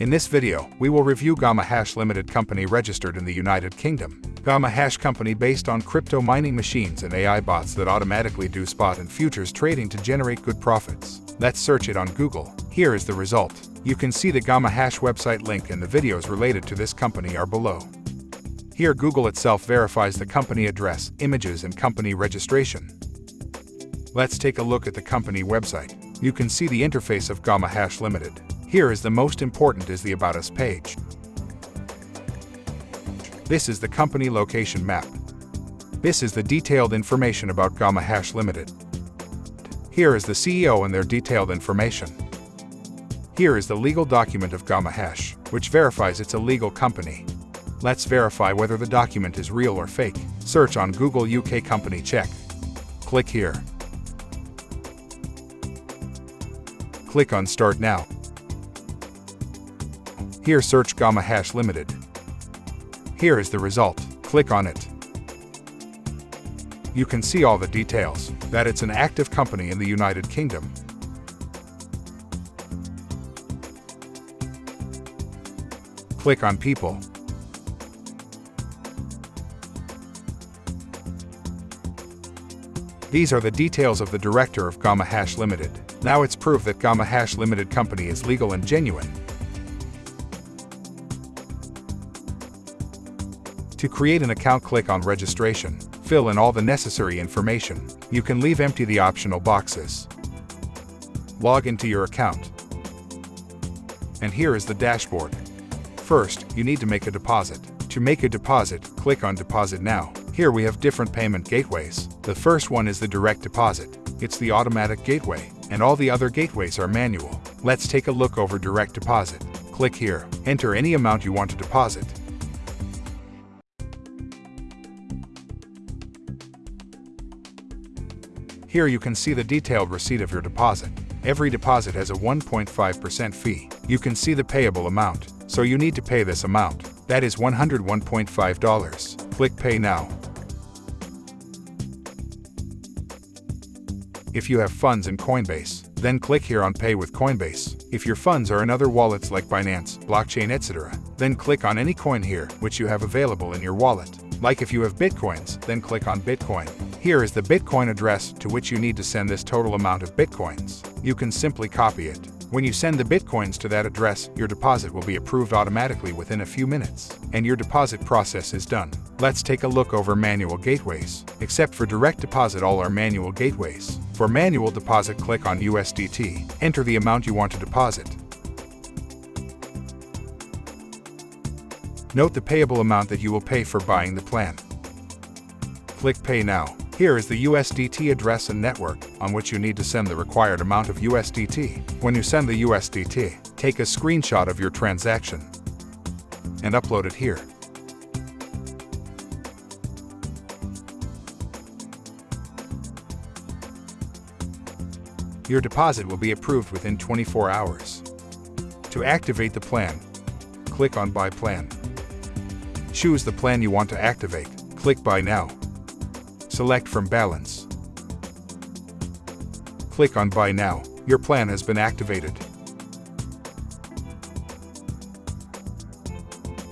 In this video, we will review Gamma Hash Limited Company registered in the United Kingdom. Gamma Hash Company based on crypto mining machines and AI bots that automatically do spot and futures trading to generate good profits. Let's search it on Google. Here is the result. You can see the Gamma Hash website link and the videos related to this company are below. Here Google itself verifies the company address, images and company registration. Let's take a look at the company website. You can see the interface of Gamma Hash Limited. Here is the most important is the About Us page. This is the company location map. This is the detailed information about Gamma Hash Limited. Here is the CEO and their detailed information. Here is the legal document of Gamma Hash, which verifies it's a legal company. Let's verify whether the document is real or fake. Search on Google UK Company Check. Click here. Click on Start Now. Here search Gamma Hash Limited. Here is the result. Click on it. You can see all the details, that it's an active company in the United Kingdom. Click on People. These are the details of the director of Gamma Hash Limited. Now it's proof that Gamma Hash Limited company is legal and genuine. To create an account click on registration, fill in all the necessary information. You can leave empty the optional boxes. Log into your account. And here is the dashboard. First, you need to make a deposit. To make a deposit, click on Deposit Now. Here we have different payment gateways. The first one is the direct deposit. It's the automatic gateway, and all the other gateways are manual. Let's take a look over direct deposit. Click here. Enter any amount you want to deposit. Here you can see the detailed receipt of your deposit. Every deposit has a 1.5% fee. You can see the payable amount, so you need to pay this amount. That is $101.5. Click Pay Now. If you have funds in Coinbase, then click here on Pay with Coinbase. If your funds are in other wallets like Binance, Blockchain, etc., then click on any coin here which you have available in your wallet. Like if you have Bitcoins, then click on Bitcoin. Here is the Bitcoin address to which you need to send this total amount of Bitcoins. You can simply copy it. When you send the Bitcoins to that address, your deposit will be approved automatically within a few minutes, and your deposit process is done. Let's take a look over manual gateways. Except for direct deposit all are manual gateways. For manual deposit click on USDT. Enter the amount you want to deposit. Note the payable amount that you will pay for buying the plan. Click Pay Now. Here is the USDT address and network on which you need to send the required amount of USDT. When you send the USDT, take a screenshot of your transaction and upload it here. Your deposit will be approved within 24 hours. To activate the plan, click on Buy Plan. Choose the plan you want to activate. Click Buy Now. Select from balance. Click on Buy Now. Your plan has been activated.